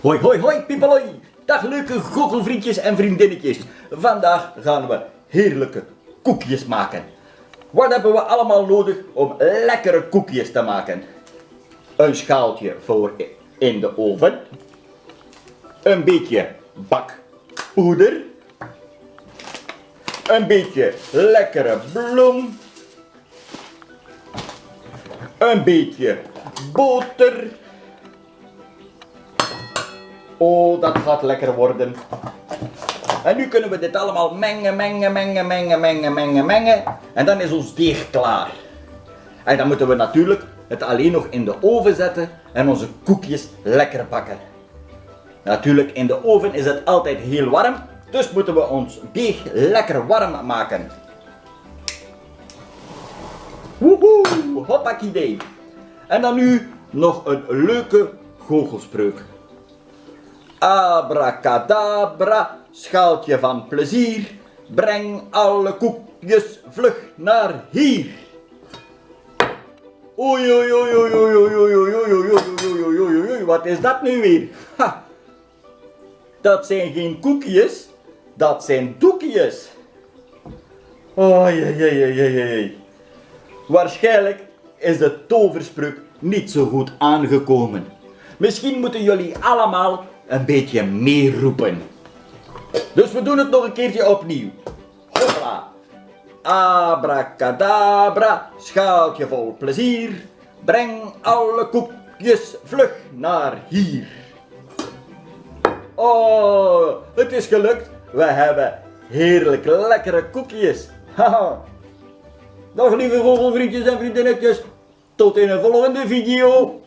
Hoi, hoi, hoi, piepeloi. Dag leuke goochelvriendjes en vriendinnetjes. Vandaag gaan we heerlijke koekjes maken. Wat hebben we allemaal nodig om lekkere koekjes te maken? Een schaaltje voor in de oven. Een beetje bakpoeder. Een beetje lekkere bloem. Een beetje boter. Oh, dat gaat lekker worden. En nu kunnen we dit allemaal mengen, mengen, mengen, mengen, mengen, mengen, mengen. En dan is ons deeg klaar. En dan moeten we natuurlijk het alleen nog in de oven zetten en onze koekjes lekker bakken. Natuurlijk, in de oven is het altijd heel warm, dus moeten we ons deeg lekker warm maken. Woehoe, hoppakidee. En dan nu nog een leuke goochelspreuk. Abracadabra, schaaltje van plezier, breng alle koekjes vlug naar hier. Oei, oei, oei, oei, oei, oei, oei, oei, oei, oei, oei, oei, oei, wat is dat nu weer? Dat zijn geen koekjes, dat zijn doekjes. Oei, oei, oei, oei, oei. Waarschijnlijk is de toverspreuk niet zo goed aangekomen. Misschien moeten jullie allemaal een beetje meeroepen. Dus we doen het nog een keertje opnieuw. Hopla. Abracadabra, schaaltje vol plezier. Breng alle koekjes vlug naar hier. Oh, het is gelukt. We hebben heerlijk lekkere koekjes. Haha. Dag lieve vogelvriendjes en vriendinnetjes. Tot in een volgende video.